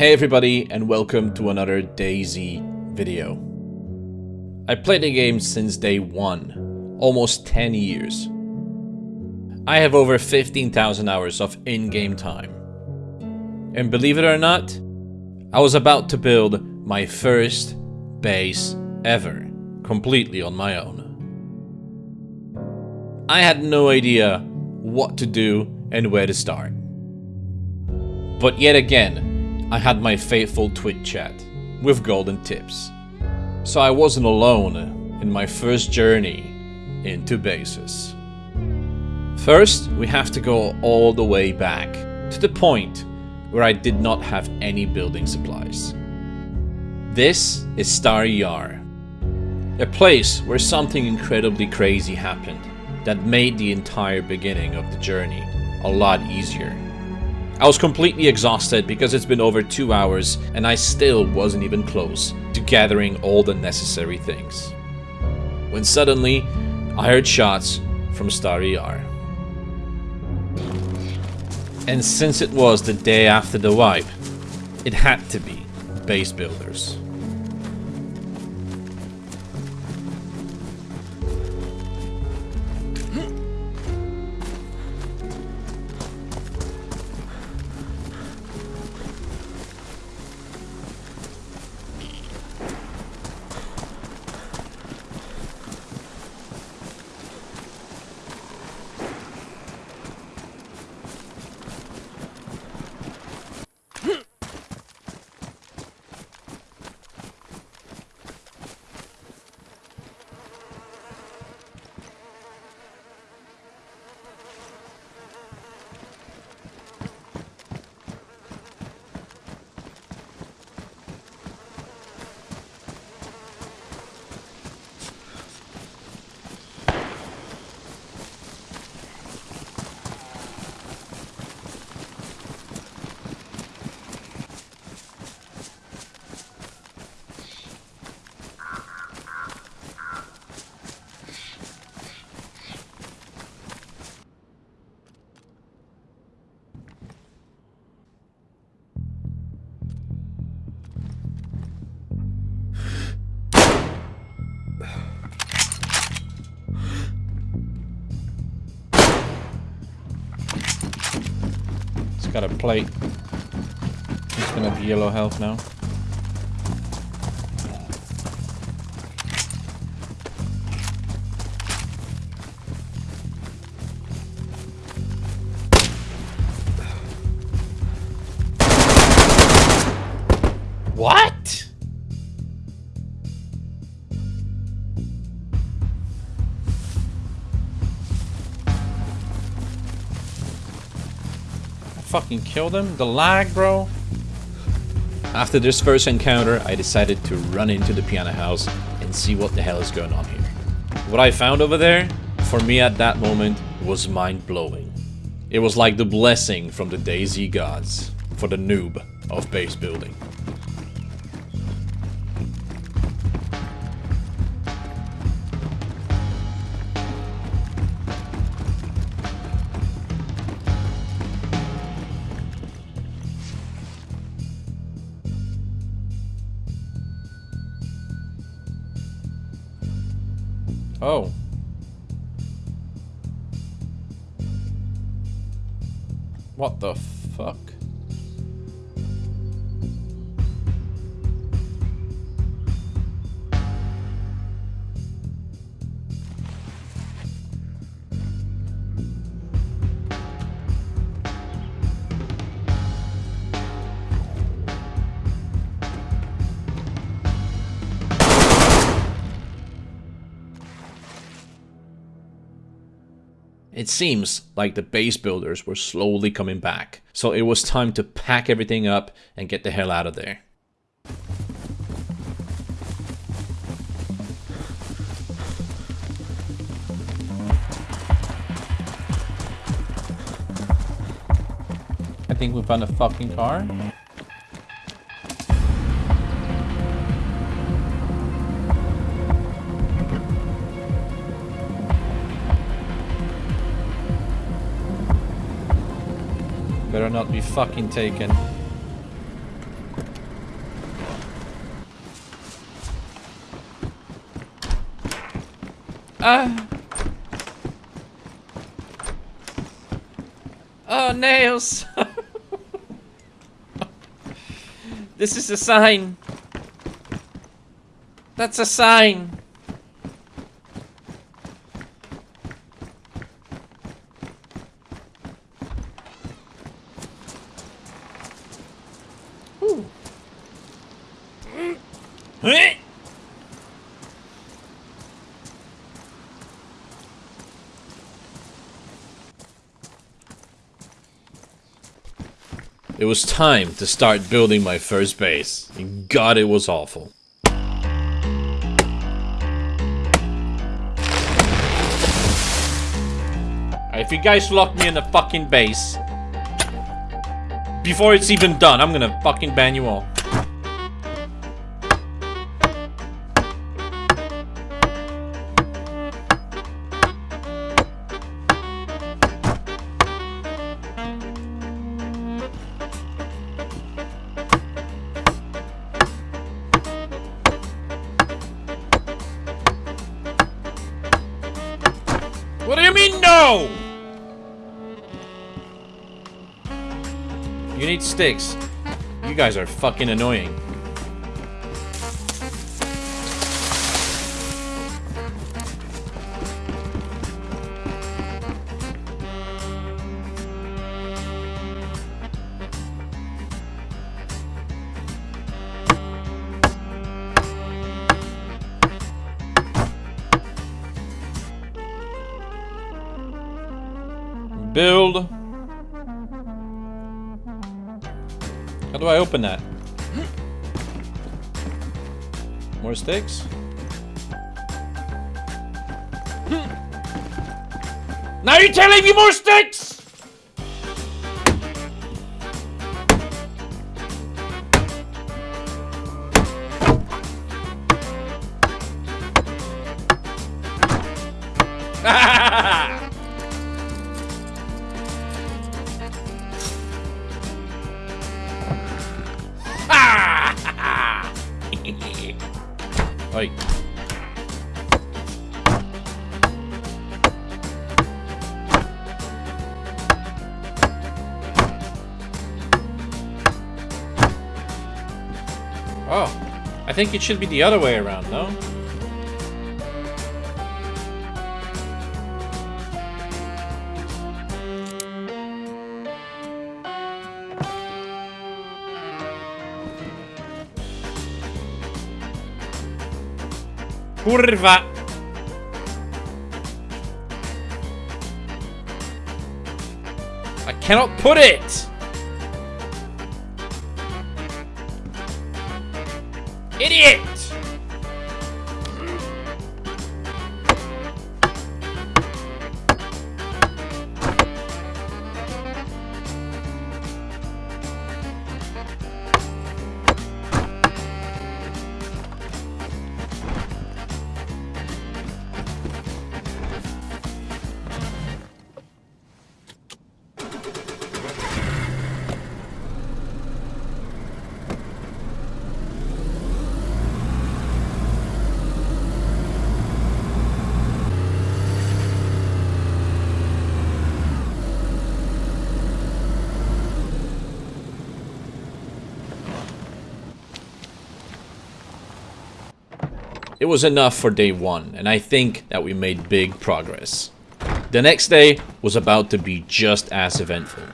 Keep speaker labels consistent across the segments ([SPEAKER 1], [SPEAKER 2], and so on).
[SPEAKER 1] Hey everybody and welcome to another DayZ video. I played the game since day one, almost 10 years. I have over 15,000 hours of in-game time. And believe it or not, I was about to build my first base ever, completely on my own. I had no idea what to do and where to start. But yet again, I had my faithful Twitch chat with golden tips. So I wasn't alone in my first journey into bases. First, we have to go all the way back to the point where I did not have any building supplies. This is Stary Yar, a place where something incredibly crazy happened that made the entire beginning of the journey a lot easier. I was completely exhausted because it's been over two hours and I still wasn't even close to gathering all the necessary things. When suddenly, I heard shots from Stary Yar. And since it was the day after the wipe, it had to be base builders. Got a plate. It's gonna be yellow health now. Fucking killed him? The lag, bro? After this first encounter, I decided to run into the piano house and see what the hell is going on here. What I found over there, for me at that moment, was mind-blowing. It was like the blessing from the DayZ gods for the noob of base building. Oh. What the fuck? Seems like the base builders were slowly coming back, so it was time to pack everything up and get the hell out of there. I think we found a fucking car. Better not be fucking taken. Ah! Oh, nails! this is a sign. That's a sign. It was time to start building my first base. and God, it was awful. If you guys lock me in the fucking base before it's even done, I'm gonna fucking ban you all. What do you mean no? You need sticks. You guys are fucking annoying. Open that? More sticks? Now you're telling me more sticks! Think it should be the other way around, no? Kurwa! I cannot put it! 1위 It was enough for day one, and I think that we made big progress. The next day was about to be just as eventful.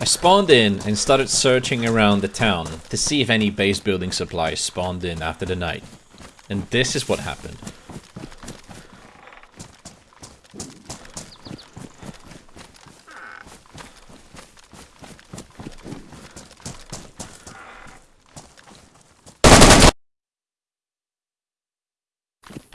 [SPEAKER 1] I spawned in and started searching around the town to see if any base building supplies spawned in after the night. And this is what happened.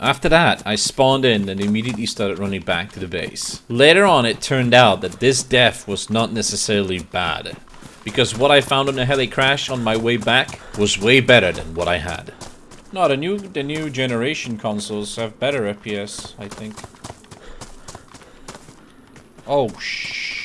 [SPEAKER 1] After that, I spawned in and immediately started running back to the base. Later on, it turned out that this death was not necessarily bad, because what I found on the heli crash on my way back was way better than what I had. No, the new, the new generation consoles have better FPS, I think. Oh, shh.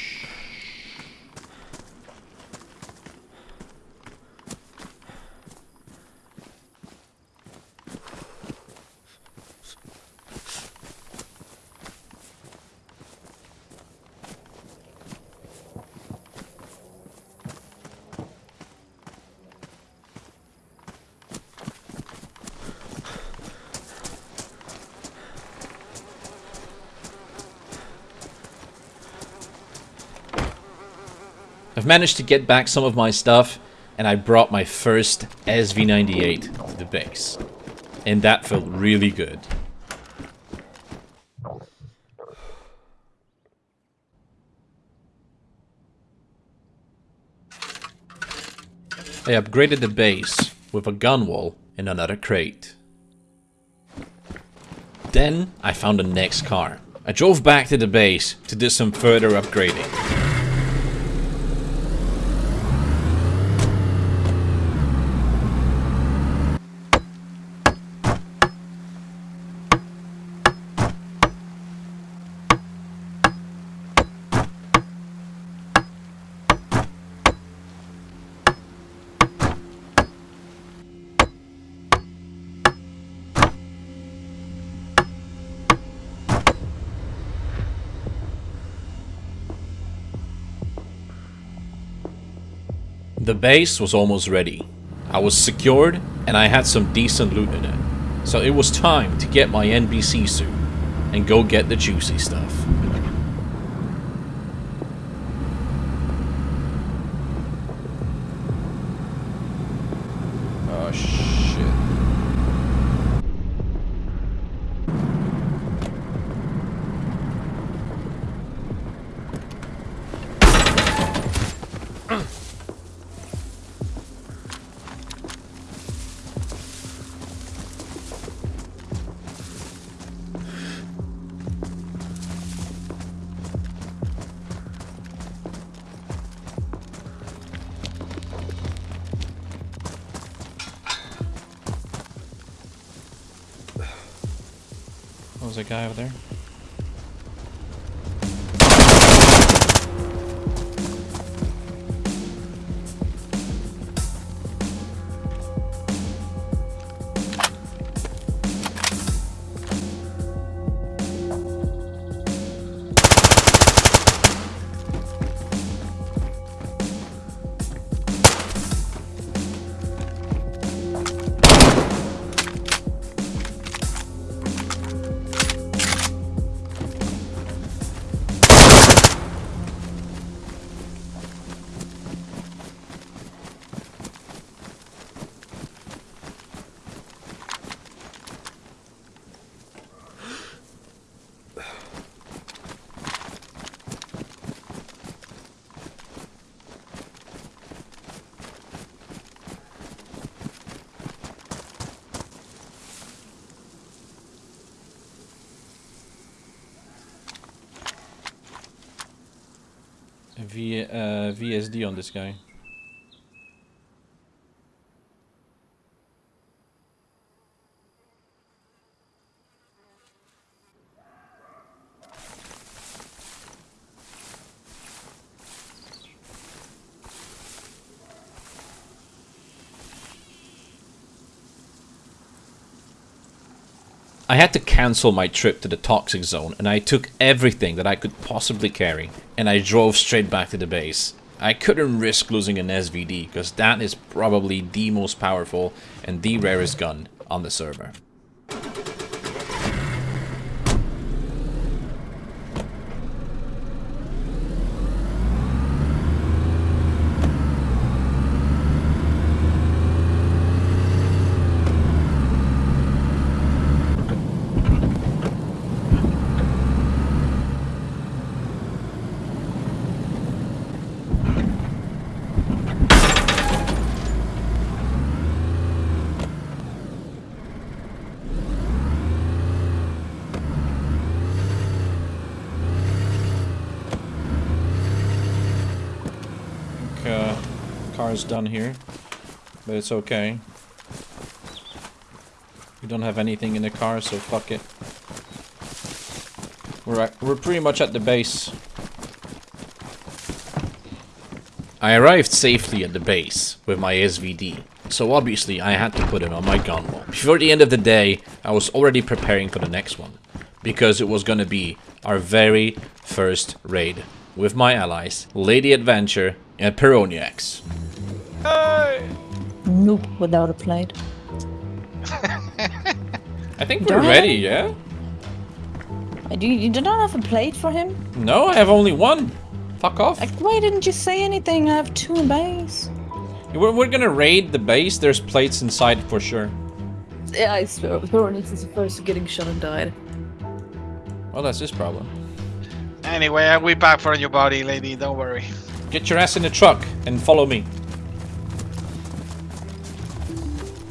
[SPEAKER 1] I've managed to get back some of my stuff, and I brought my first SV98 to the base. And that felt really good. I upgraded the base with a gun wall and another crate. Then I found the next car. I drove back to the base to do some further upgrading. Base was almost ready. I was secured and I had some decent loot in it. So it was time to get my NBC suit and go get the juicy stuff. Oh, was a guy over there. V, uh, VSD on this guy. I had to cancel my trip to the toxic zone and I took everything that I could possibly carry and I drove straight back to the base. I couldn't risk losing an SVD because that is probably the most powerful and the rarest gun on the server. Car's done here. But it's okay. We don't have anything in the car, so fuck it. We're, at, we're pretty much at the base. I arrived safely at the base with my SVD, so obviously I had to put it on my gun wall. Before the end of the day, I was already preparing for the next one, because it was gonna be our very first raid with my allies, Lady Adventure and Peroniacs.
[SPEAKER 2] Hey! Nope, without a plate.
[SPEAKER 1] I think we're ready, yeah?
[SPEAKER 2] Uh, do you, you do not have a plate for him?
[SPEAKER 1] No, I have only one. Fuck off.
[SPEAKER 2] Like, why didn't you say anything? I have two bays.
[SPEAKER 1] We're, we're gonna raid the base. There's plates inside for sure.
[SPEAKER 2] Yeah, I swear. Thoronix is the first to getting shot and died.
[SPEAKER 1] Well, that's his problem.
[SPEAKER 3] Anyway, I'll be back for your body, lady. Don't worry.
[SPEAKER 1] Get your ass in the truck and follow me.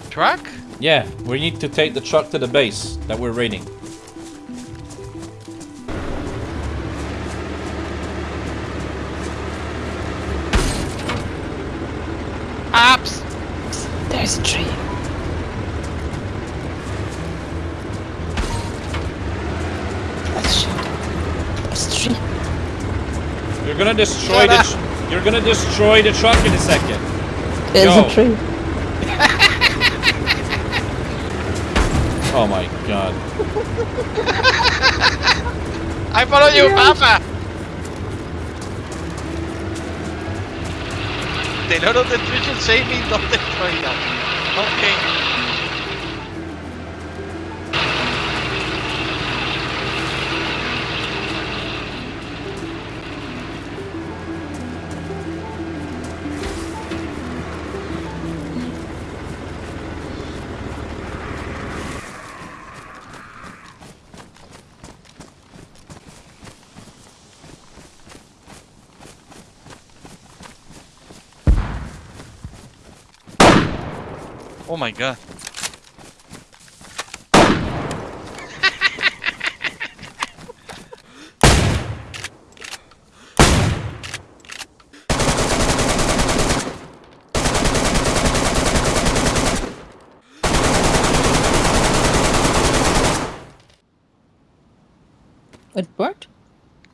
[SPEAKER 3] Truck?
[SPEAKER 1] Yeah, we need to take the truck to the base that we're raiding.
[SPEAKER 3] Apps!
[SPEAKER 2] There's a tree. Let's shoot. There's a tree.
[SPEAKER 1] You're gonna destroy
[SPEAKER 3] Shut
[SPEAKER 1] the.
[SPEAKER 3] Up.
[SPEAKER 1] Tr- you're gonna destroy the truck in a second.
[SPEAKER 2] There's
[SPEAKER 1] Yo.
[SPEAKER 2] a tree.
[SPEAKER 1] Oh my god.
[SPEAKER 3] I follow you, Papa! The Lord of the Tree should save me, don't destroy that. Okay. Oh my god.
[SPEAKER 2] It worked.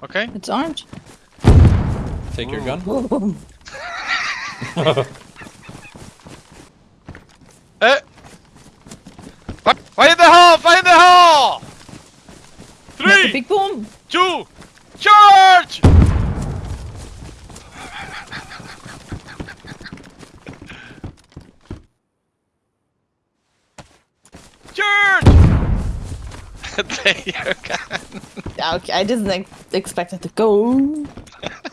[SPEAKER 3] Okay.
[SPEAKER 2] It's armed.
[SPEAKER 1] Take your gun.
[SPEAKER 2] Boom.
[SPEAKER 3] Eh! Fire in the hole! Fire in the hole!
[SPEAKER 2] That's a
[SPEAKER 3] Three,
[SPEAKER 2] big boom.
[SPEAKER 3] two, charge! Charge! there you go.
[SPEAKER 2] Okay, I didn't expect it to go.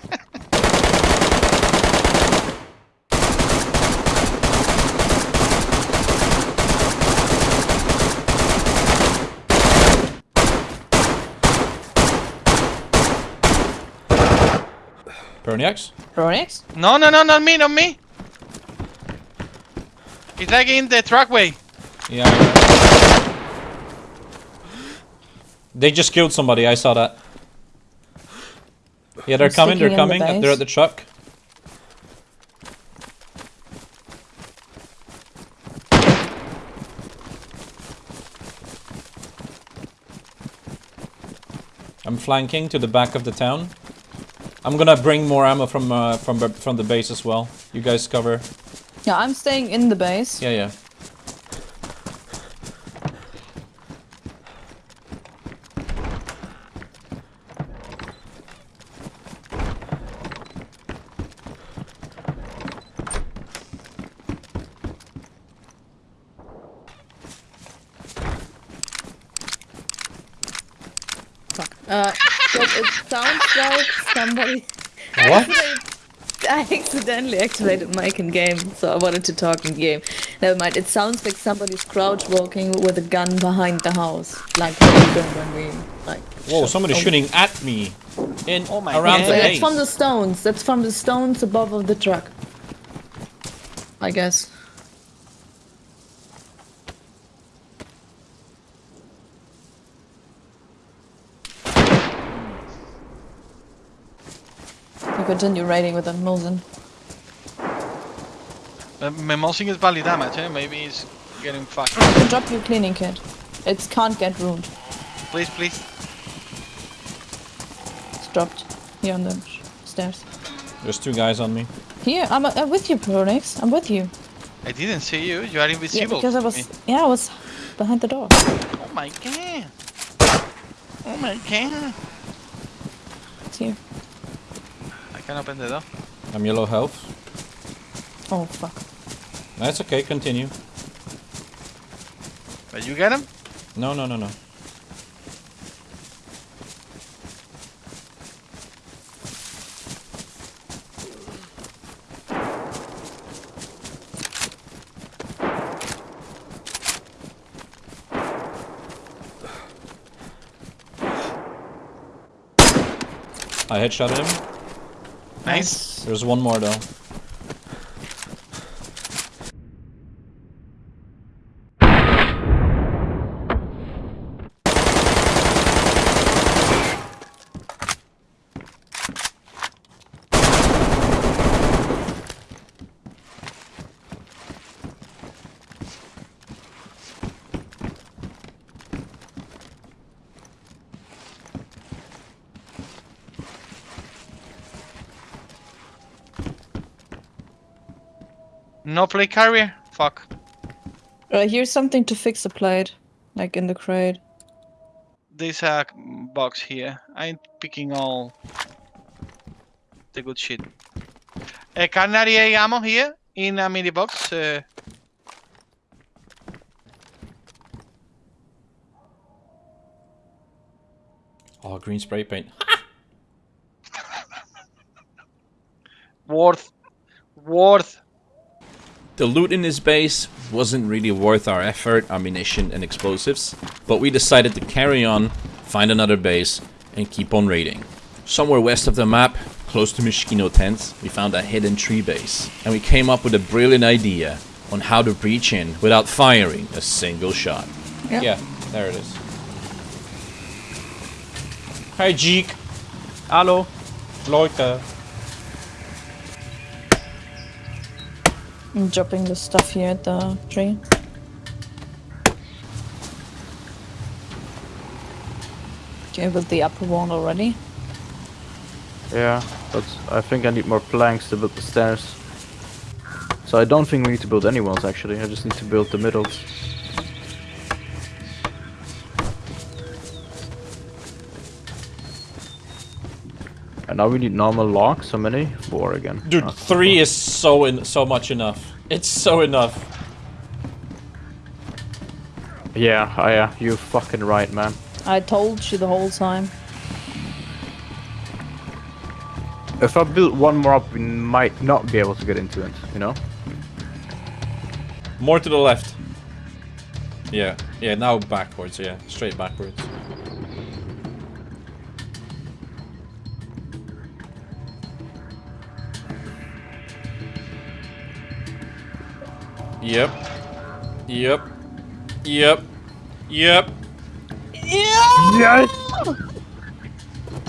[SPEAKER 1] Perniax?
[SPEAKER 2] Thoronix?
[SPEAKER 3] No, no, no, not me, not me. He's like in the trackway.
[SPEAKER 1] Yeah. yeah. They just killed somebody. I saw that. Yeah, they're
[SPEAKER 2] I'm
[SPEAKER 1] coming. They're
[SPEAKER 2] sticking in the
[SPEAKER 1] coming. They're at the truck. I'm flanking to the back of the town. I'm gonna bring more ammo from uh, from the- from the base as well. You guys cover.
[SPEAKER 2] Yeah, I'm staying in the base.
[SPEAKER 1] Yeah, yeah.
[SPEAKER 2] Fuck. Uh, but it sounds like somebody.
[SPEAKER 1] What?
[SPEAKER 2] I accidentally activated mic in game, so I wanted to talk in game. Never mind. It sounds like somebody's crouch walking with a gun behind the house, like what we did when we like.
[SPEAKER 1] Whoa! Somebody's
[SPEAKER 2] over-
[SPEAKER 1] shooting at me. In
[SPEAKER 3] Oh my
[SPEAKER 1] around
[SPEAKER 3] God.
[SPEAKER 1] the
[SPEAKER 2] That's from the stones. That's from the stones above of the truck. I guess. Continue raiding with a Mosin.
[SPEAKER 3] Uh, Memosing is barely damage, eh? Maybe he's getting fucked.
[SPEAKER 2] I can drop your cleaning kit. It can't get ruined.
[SPEAKER 3] Please, please.
[SPEAKER 2] It's dropped here on the stairs.
[SPEAKER 1] There's two guys on me.
[SPEAKER 2] Here, I'm, uh, I'm with you, Pronix. I'm with you.
[SPEAKER 3] I didn't see you. You are
[SPEAKER 2] Yeah,
[SPEAKER 3] invisible.
[SPEAKER 2] because I was.
[SPEAKER 3] me.
[SPEAKER 2] Yeah, I was behind the door.
[SPEAKER 3] Oh my god. Oh my god.
[SPEAKER 2] It's here.
[SPEAKER 3] Can open the door.
[SPEAKER 1] I'm yellow health.
[SPEAKER 2] Oh fuck.
[SPEAKER 1] That's okay, continue.
[SPEAKER 3] But you get him?
[SPEAKER 1] No, no, no, no. I headshot him.
[SPEAKER 3] Nice.
[SPEAKER 1] There's one more though.
[SPEAKER 3] No play carrier? Fuck.
[SPEAKER 2] Uh, here's something to fix the plate, like in the crate.
[SPEAKER 3] This a box here. I'm picking all the good shit. Uh, carnary ammo here in a mini box. Uh,
[SPEAKER 1] Oh, green spray paint.
[SPEAKER 3] worth. Worth.
[SPEAKER 1] The loot in this base wasn't really worth our effort, ammunition, and explosives, but we decided to carry on, find another base, and keep on raiding. Somewhere west of the map, close to Mishkino Tent, we found a hidden tree base, and we came up with a brilliant idea on how to breach in without firing a single shot.
[SPEAKER 2] Yeah.
[SPEAKER 1] Yeah, there it is. Hi, Jeek. Hallo, Leute.
[SPEAKER 2] I'm dropping the stuff here at the tree. Okay, with the upper one already.
[SPEAKER 4] Yeah, but I think I need more planks to build the stairs. So I don't think we need to build any walls actually, I just need to build the middles. And now we need normal logs, how many? Four again.
[SPEAKER 1] Dude,
[SPEAKER 4] Ah.
[SPEAKER 1] three is so in so much enough. It's so enough.
[SPEAKER 4] Yeah, I, yeah, you're fucking right, man.
[SPEAKER 2] I told you the whole time.
[SPEAKER 4] If I build one more up, we might not be able to get into it, you know?
[SPEAKER 1] More to the left. Yeah, yeah, now backwards, yeah. Straight backwards. Yep. Yep. Yep. Yep.
[SPEAKER 2] Yeah!
[SPEAKER 4] Yes!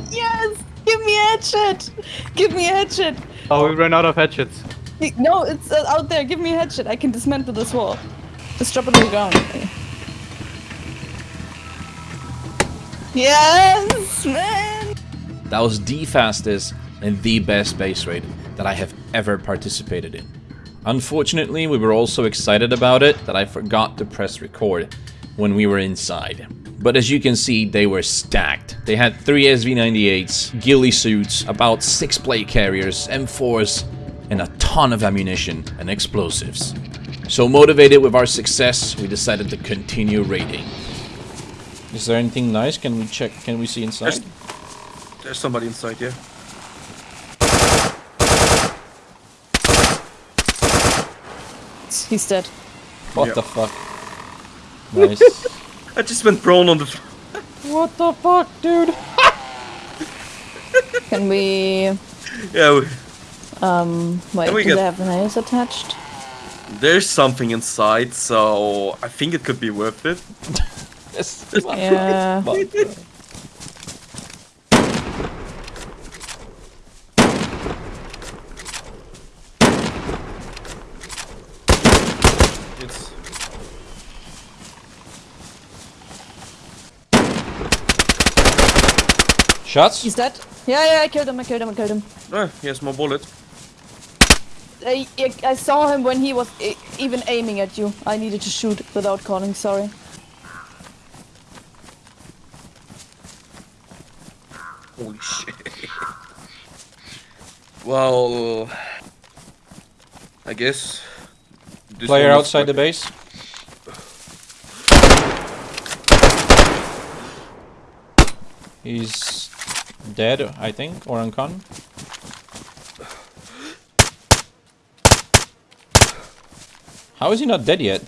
[SPEAKER 2] Yes! Give me a headshot! Give me a headshot!
[SPEAKER 4] Oh, we ran out of hatchets.
[SPEAKER 2] No, it's uh, out there. Give me a headshot. I can dismantle this wall. Just drop it on the ground. Yes, man!
[SPEAKER 1] That was the fastest and the best base raid that I have ever participated in. Unfortunately, we were all so excited about it that I forgot to press record when we were inside. But as you can see, they were stacked. They had 3 SV-98s, ghillie suits, about 6 plate carriers, M4s, and a ton of ammunition and explosives. So motivated with our success, we decided to continue raiding. Is there anything nice? Can we check? Can we see inside?
[SPEAKER 5] There's, there's somebody inside, yeah.
[SPEAKER 2] He's dead.
[SPEAKER 1] What
[SPEAKER 5] Yeah.
[SPEAKER 1] the fuck? Nice.
[SPEAKER 5] I just went prone on the. f-
[SPEAKER 1] what the fuck, dude?
[SPEAKER 2] Can we...
[SPEAKER 5] Yeah, we-
[SPEAKER 2] Um, wait,
[SPEAKER 5] Can we
[SPEAKER 2] do
[SPEAKER 5] get-
[SPEAKER 2] they have the nails attached?
[SPEAKER 5] there's something inside, so I think it could be worth it.
[SPEAKER 1] Yes.
[SPEAKER 2] Yeah.
[SPEAKER 5] It's
[SPEAKER 1] Shots?
[SPEAKER 2] He's dead? Yeah, yeah, I killed him, I killed him, I killed him.
[SPEAKER 5] Oh, he has more bullet.
[SPEAKER 2] I, I, I saw him when he was e- even aiming at you. I needed to shoot without calling, sorry.
[SPEAKER 5] Holy shit. well, I guess. this
[SPEAKER 1] Player outside the base. He's dead, I think, or uncon. How is he not dead yet?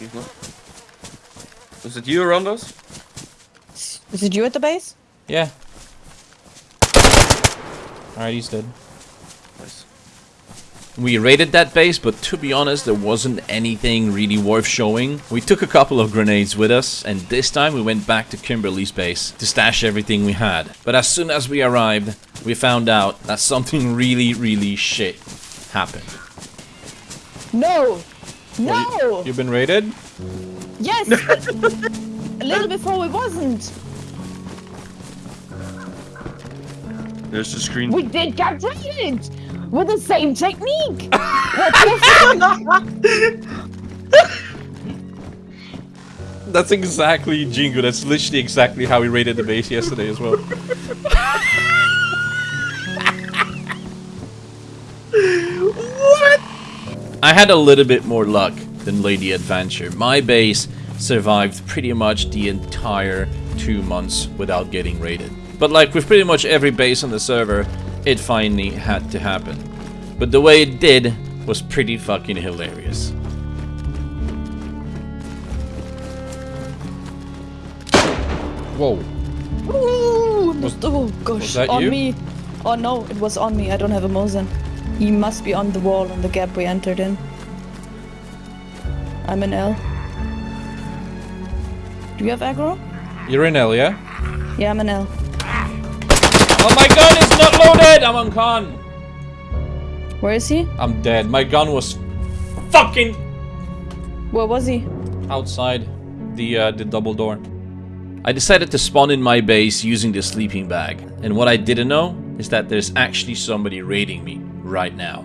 [SPEAKER 5] Is. Was it you, Rondos?
[SPEAKER 2] Is it you at the base?
[SPEAKER 1] Yeah. Alright, he's dead.
[SPEAKER 5] Nice.
[SPEAKER 1] We raided that base, but to be honest, there wasn't anything really worth showing. We took a couple of grenades with us, and this time we went back to Kimberly's base to stash everything we had. But as soon as we arrived, we found out that something really, really shit happened.
[SPEAKER 2] No! No!
[SPEAKER 1] Well, you, you've been raided?
[SPEAKER 2] Yes! a little before we wasn't.
[SPEAKER 5] There's the screen.
[SPEAKER 2] We did get raided! With the same technique!
[SPEAKER 1] That's exactly Jingo. That's literally exactly how we raided the base yesterday as well. what? I had a little bit more luck than Lady Adventure. My base survived pretty much the entire two months without getting raided. But like with pretty much every base on the server, it finally had to happen. But the way it did was pretty fucking hilarious. Whoa.
[SPEAKER 2] Ooh,
[SPEAKER 1] Was-
[SPEAKER 2] oh gosh,
[SPEAKER 1] that
[SPEAKER 2] on
[SPEAKER 1] you?
[SPEAKER 2] me. Oh no, it was on me. I don't have a Mosin. He must be on the wall in the gap we entered in. I'm in L. Do you have aggro?
[SPEAKER 1] You're in L, yeah?
[SPEAKER 2] Yeah, I'm in L.
[SPEAKER 1] Oh my gun is not loaded! I'm on con!
[SPEAKER 2] Where is he?
[SPEAKER 1] I'm dead. My gun was fucking
[SPEAKER 2] Where was he?
[SPEAKER 1] outside the uh, the double door. I decided to spawn in my base using the sleeping bag. And what I didn't know is that there's actually somebody raiding me right now.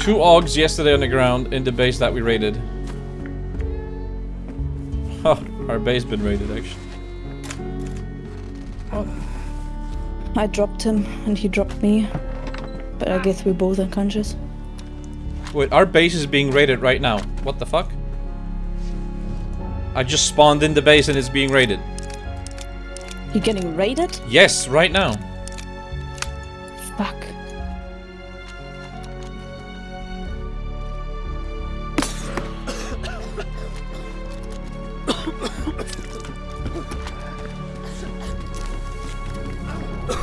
[SPEAKER 1] Two Augs yesterday on the ground in the base that we raided. Our base been raided actually.
[SPEAKER 2] I dropped him and he dropped me. But I guess we're both unconscious.
[SPEAKER 1] Wait, our base is being raided right now. What the fuck? I just spawned in the base and it's being raided.
[SPEAKER 2] You're getting raided?
[SPEAKER 1] Yes, right now.
[SPEAKER 2] Fuck.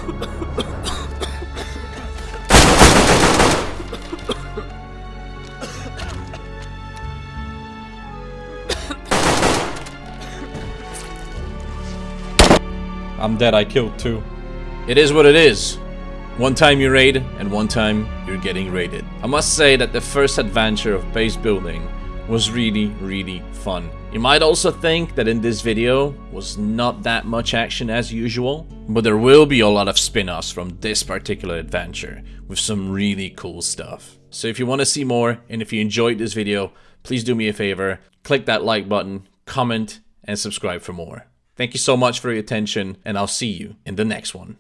[SPEAKER 1] I'm dead, I killed two. It is what it is. One time you raid, and one time you're getting raided. I must say that the first adventure of base building was really, really fun. You might also think that in this video was not that much action as usual, but there will be a lot of spin-offs from this particular adventure with some really cool stuff. So if you want to see more, and if you enjoyed this video, please do me a favor, click that like button, comment, and subscribe for more. Thank you so much for your attention, and I'll see you in the next one.